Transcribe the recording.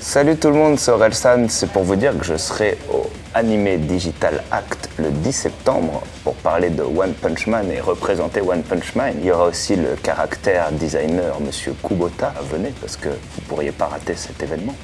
Salut tout le monde, c'est Orelsan. C'est pour vous dire que je serai au Anime Digital Act le 10 septembre pour parler de One Punch Man et représenter One Punch Man. Il y aura aussi le caractère designer Monsieur Kubota. Venez parce que vous pourriez pas rater cet événement.